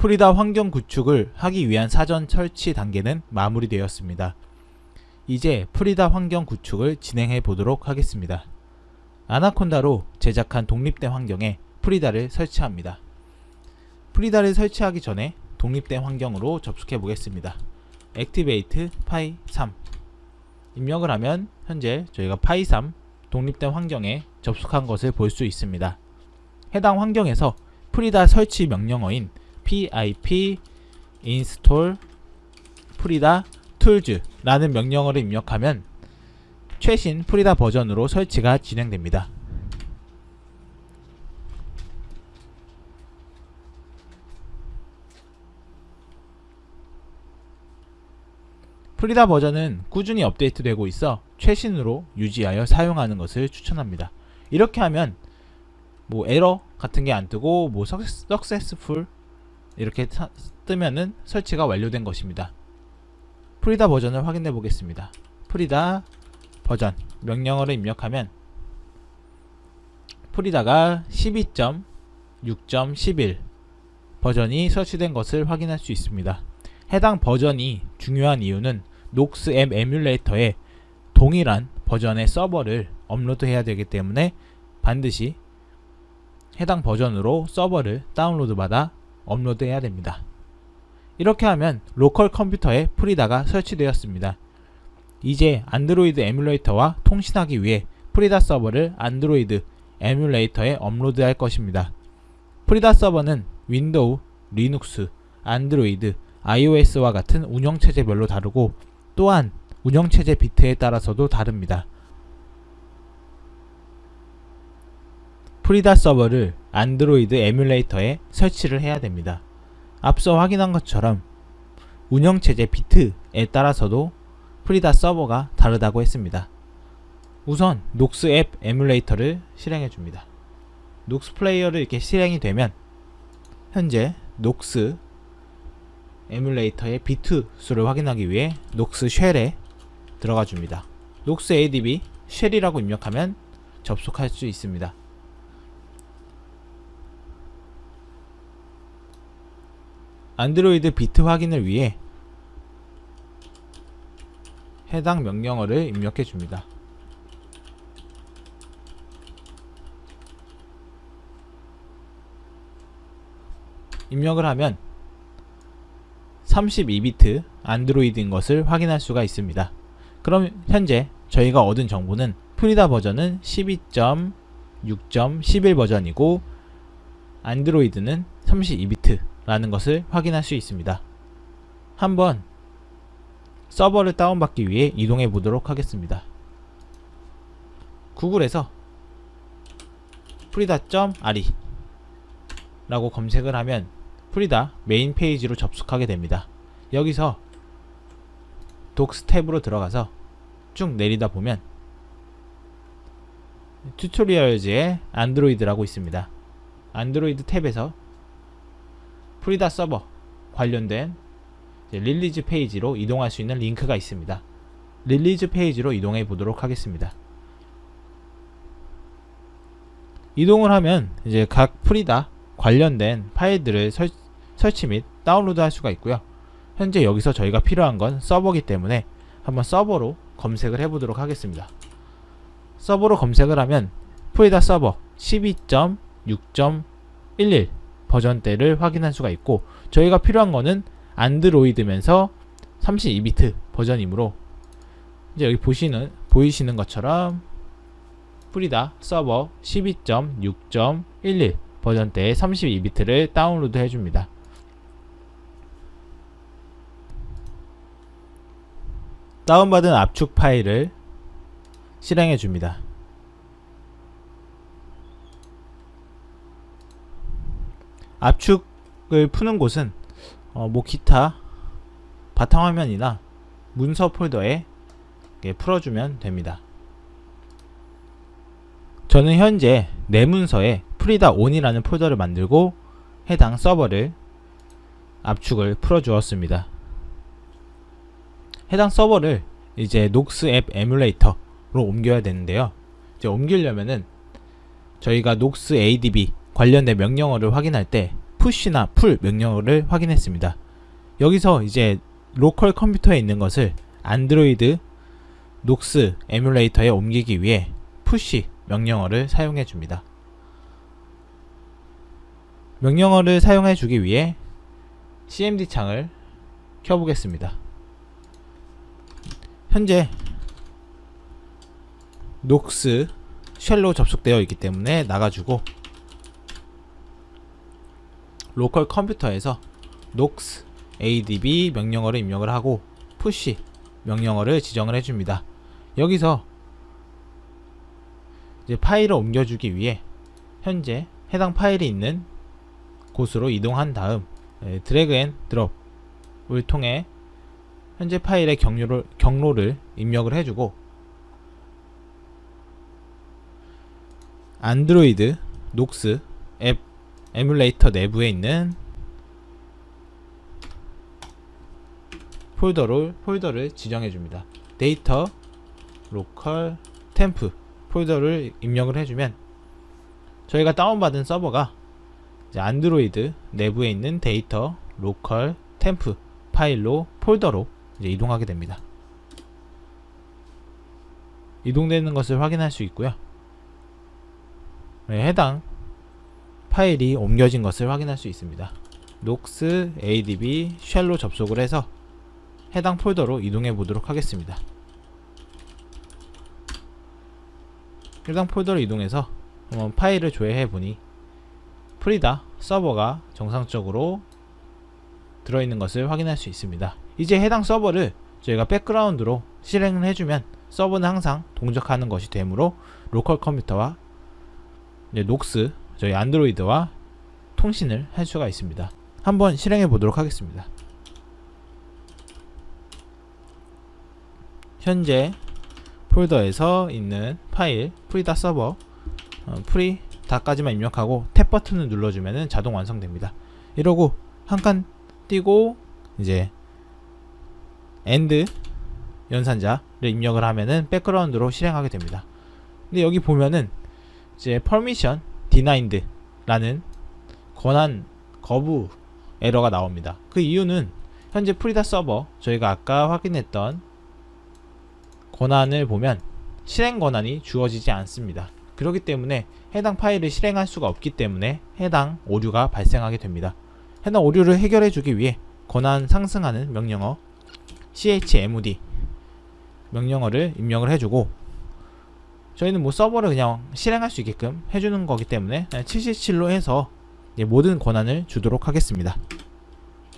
프리다 환경 구축을 하기 위한 사전 설치 단계는 마무리되었습니다. 이제 프리다 환경 구축을 진행해 보도록 하겠습니다. 아나콘다로 제작한 독립된 환경에 프리다를 설치합니다. 프리다를 설치하기 전에 독립된 환경으로 접속해 보겠습니다. activate py 3 입력을 하면 현재 저희가 py 3 독립된 환경에 접속한 것을 볼 수 있습니다. 해당 환경에서 프리다 설치 명령어인 pip install 프리다 tools 라는 명령어를 입력하면 최신 프리다 버전으로 설치가 진행됩니다. 프리다 버전은 꾸준히 업데이트되고 있어 최신으로 유지하여 사용하는 것을 추천합니다. 이렇게 하면 뭐 에러 같은 게 안 뜨고 뭐 successful 이렇게 뜨면은 설치가 완료된 것입니다. 프리다 버전을 확인해 보겠습니다. 프리다 버전 명령어를 입력하면 프리다가 12.6.11 버전이 설치된 것을 확인할 수 있습니다. 해당 버전이 중요한 이유는 녹스 앱 에뮬레이터에 동일한 버전의 서버를 업로드해야 되기 때문에 반드시 해당 버전으로 서버를 다운로드 받아 업로드해야 됩니다. 이렇게 하면 로컬 컴퓨터에 Frida가 설치되었습니다. 이제 안드로이드 에뮬레이터와 통신하기 위해 Frida 서버를 안드로이드 에뮬레이터에 업로드할 것입니다. Frida 서버는 윈도우, 리눅스, 안드로이드, iOS와 같은 운영체제별로 다르고 또한 운영체제 비트에 따라서도 다릅니다. Frida 서버를 안드로이드 에뮬레이터에 설치를 해야 됩니다. 앞서 확인한 것처럼 운영체제 비트에 따라서도 Frida 서버가 다르다고 했습니다. 우선 Nox 앱 에뮬레이터를 실행해 줍니다. Nox 플레이어를 이렇게 실행이 되면 현재 Nox 에뮬레이터의 비트 수를 확인하기 위해 Nox shell에 들어가 줍니다. 녹스 adb 쉘이라고 입력하면 접속할 수 있습니다. 안드로이드 비트 확인을 위해 해당 명령어를 입력해 줍니다. 입력을 하면 32비트 안드로이드인 것을 확인할 수가 있습니다. 그럼 현재 저희가 얻은 정보는 프리다 버전은 12.6.11 버전이고 안드로이드는 32비트 라는 것을 확인할 수 있습니다. 한번 서버를 다운받기 위해 이동해 보도록 하겠습니다. 구글에서 Frida.re 라고 검색을 하면 Frida 메인 페이지로 접속하게 됩니다. 여기서 Docs 탭으로 들어가서 쭉 내리다 보면 Tutorials에 안드로이드라고 있습니다. 안드로이드 탭에서 Frida 서버 관련된 release 페이지로 이동할 수 있는 링크가 있습니다. release 페이지로 이동해 보도록 하겠습니다. 이동을 하면 이제 각 Frida 관련된 파일들을 설, 설치 및 다운로드 할 수가 있고요. 현재 여기서 저희가 필요한 건 서버기 때문에 한번 서버로 검색을 해보도록 하겠습니다. 서버로 검색을 하면 Frida 서버 12.6.11 버전대를 확인할 수가 있고 저희가 필요한 거는 안드로이드면서 32비트 버전이므로 이제 여기 보시는 보이시는 것처럼 프리다 서버 12.6.11 버전대의 32비트를 다운로드 해줍니다. 다운받은 압축 파일을 실행해 줍니다. 압축을 푸는 곳은 어, 뭐 기타 바탕화면이나 문서 폴더에 풀어주면 됩니다. 저는 현재 내 문서에 Frida 온이라는 폴더를 만들고 해당 서버를 압축을 풀어주었습니다. 해당 서버를 이제 Nox 앱 에뮬레이터로 옮겨야 되는데요. 이제 옮기려면은 저희가 Nox adb 관련된 명령어를 확인할 때 push나 pull 명령어를 확인했습니다. 여기서 이제 로컬 컴퓨터에 있는 것을 안드로이드 Nox 에뮬레이터에 옮기기 위해 push 명령어를 사용해 줍니다. 명령어를 사용해 주기 위해 cmd 창을 켜보겠습니다. 현재 Nox shell로 접속되어 있기 때문에 나가주고 로컬 컴퓨터에서 Nox adb 명령어를 입력을 하고 push 명령어를 지정을 해줍니다. 여기서 이제 파일을 옮겨주기 위해 현재 해당 파일이 있는 곳으로 이동한 다음 예, 드래그 앤 드롭을 통해 현재 파일의 경로를, 경로를 입력을 해주고 안드로이드 Nox 앱 에뮬레이터 내부에 있는 폴더를 폴더를 지정해 줍니다. 데이터 로컬 temp 폴더를 입력을 해주면 저희가 다운받은 서버가 안드로이드 내부에 있는 데이터 로컬 temp 파일로 폴더로 이동하게 됩니다. 이동되는 것을 확인할 수 있고요. 네, 해당 파일이 옮겨진 것을 확인할 수 있습니다. 녹스 adb 쉘로 접속을 해서 해당 폴더로 이동해 보도록 하겠습니다. 해당 폴더로 이동해서 한번 파일을 조회해 보니 프리다 서버가 정상적으로 들어있는 것을 확인할 수 있습니다. 이제 해당 서버를 저희가 백그라운드로 실행을 해주면 서버는 항상 동작하는 것이 되므로 로컬 컴퓨터와 Nox 저희 안드로이드와 통신을 할 수가 있습니다. 한번 실행해 보도록 하겠습니다. 현재 폴더에서 있는 파일 Frida 서버 어, Frida까지만 입력하고 탭 버튼을 눌러주면 자동 완성됩니다. 이러고 한 칸 띄고 이제 and 연산자를 입력을 하면은 백그라운드로 실행하게 됩니다. 근데 여기 보면은 이제 permission denied 라는 권한 거부 에러가 나옵니다. 그 이유는 현재 Frida 서버 저희가 아까 확인했던 권한을 보면 실행 권한이 주어지지 않습니다. 그렇기 때문에 해당 파일을 실행할 수가 없기 때문에 해당 오류가 발생하게 됩니다. 해당 오류를 해결해 주기 위해 권한 상승하는 명령어 chmd 명령어를 입력을 해주고 저희는 뭐 서버를 그냥 실행할 수 있게끔 해주는 거기 때문에 77로 해서 모든 권한을 주도록 하겠습니다.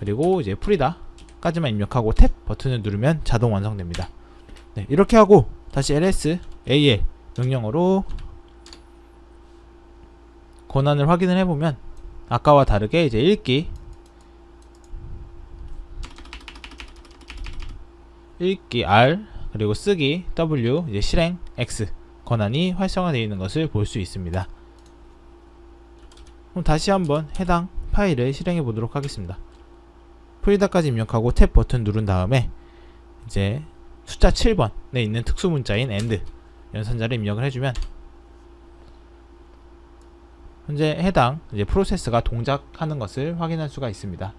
그리고 이제 프리다 까지만 입력하고 탭 버튼을 누르면 자동 완성됩니다. 네, 이렇게 하고 다시 ls al 명령어로 권한을 확인을 해보면 아까와 다르게 이제 읽기 읽기 R 그리고 쓰기 W 이제 실행 X 권한이 활성화되어 있는 것을 볼 수 있습니다. 그럼 다시 한번 해당 파일을 실행해 보도록 하겠습니다. 프리다까지 입력하고 탭 버튼 누른 다음에 이제 숫자 7번에 있는 특수 문자인 AND 연산자를 입력을 해주면 현재 해당 이제 프로세스가 동작하는 것을 확인할 수가 있습니다.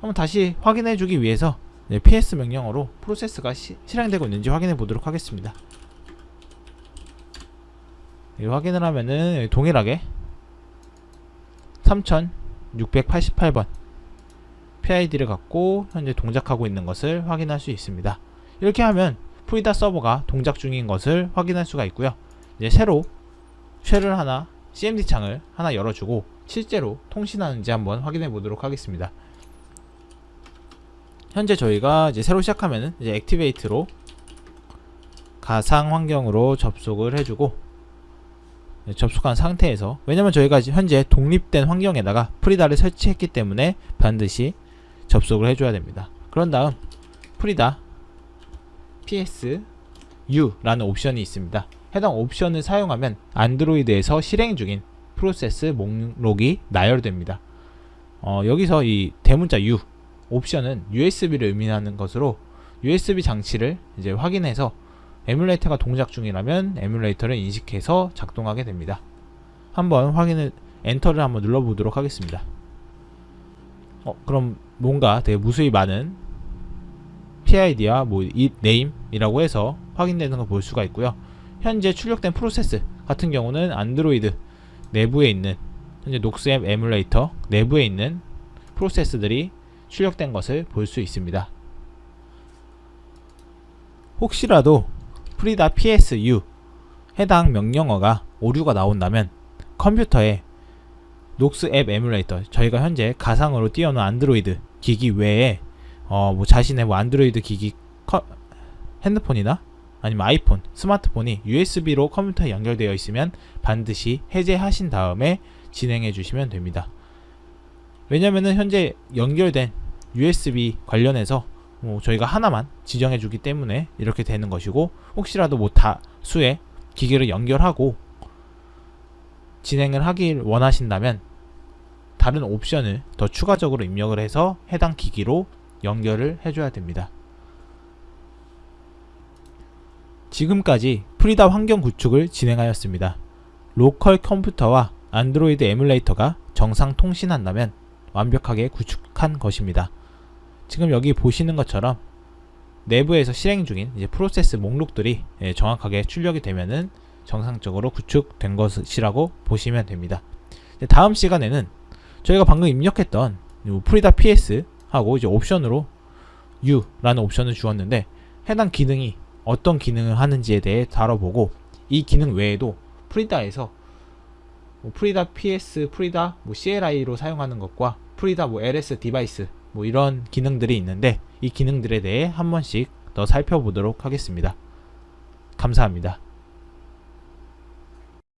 한번 다시 확인해 주기 위해서 ps 명령어로 프로세스가 시, 실행되고 있는지 확인해 보도록 하겠습니다. 확인을 하면은 동일하게 3688번 PID를 갖고 현재 동작하고 있는 것을 확인할 수 있습니다. 이렇게 하면 프리다 서버가 동작 중인 것을 확인할 수가 있고요. 이제 새로 쉘을 하나 CMD 창을 하나 열어주고 실제로 통신하는지 한번 확인해 보도록 하겠습니다. 현재 저희가 이제 새로 시작하면은 이제 액티베이트로 가상 환경으로 접속을 해주고 접속한 상태에서 왜냐면 저희가 현재 독립된 환경에다가 Frida를 설치했기 때문에 반드시 접속을 해줘야 됩니다. 그런 다음 Frida ps u 라는 옵션이 있습니다. 해당 옵션을 사용하면 안드로이드에서 실행 중인 프로세스 목록이 나열됩니다. 어, 여기서 이 대문자 u 옵션은 USB를 의미하는 것으로 USB 장치를 이제 확인해서 에뮬레이터가 동작 중이라면 에뮬레이터를 인식해서 작동하게 됩니다. 한번 확인을 엔터를 한번 눌러보도록 하겠습니다. 어, 그럼 뭔가 되게 무수히 많은 PID와 뭐 이, name이라고 해서 확인되는 걸 볼 수가 있고요. 현재 출력된 프로세스 같은 경우는 안드로이드 내부에 있는 현재 Nox앱 에뮬레이터 내부에 있는 프로세스들이 출력된 것을 볼 수 있습니다. 혹시라도 프리다 PSU 해당 명령어가 오류가 나온다면 컴퓨터에 녹스 앱 에뮬레이터 저희가 현재 가상으로 띄워놓은 안드로이드 기기 외에 어 뭐 자신의 뭐 안드로이드 기기 커, 핸드폰이나 아니면 아이폰, 스마트폰이 USB로 컴퓨터에 연결되어 있으면 반드시 해제하신 다음에 진행해 주시면 됩니다. 왜냐면은 현재 연결된 USB 관련해서 뭐 저희가 하나만 지정해 주기 때문에 이렇게 되는 것이고 혹시라도 뭐 다수의 기기를 연결하고 진행을 하길 원하신다면 다른 옵션을 더 추가적으로 입력을 해서 해당 기기로 연결을 해줘야 됩니다. 지금까지 프리다 환경 구축을 진행하였습니다. 로컬 컴퓨터와 안드로이드 에뮬레이터가 정상 통신한다면 완벽하게 구축한 것입니다. 지금 여기 보시는 것처럼 내부에서 실행 중인 이제 프로세스 목록들이 예, 정확하게 출력이 되면은 정상적으로 구축된 것이라고 보시면 됩니다. 다음 시간에는 저희가 방금 입력했던 프리다 PS 하고 이제 옵션으로 U라는 옵션을 주었는데 해당 기능이 어떤 기능을 하는지에 대해 다뤄보고 이 기능 외에도 프리다에서 뭐 프리다 PS, 프리다 뭐 CLI로 사용하는 것과 프리다 뭐 LS device 뭐 이런 기능들이 있는데 이 기능들에 대해 한 번씩 더 살펴보도록 하겠습니다. 감사합니다.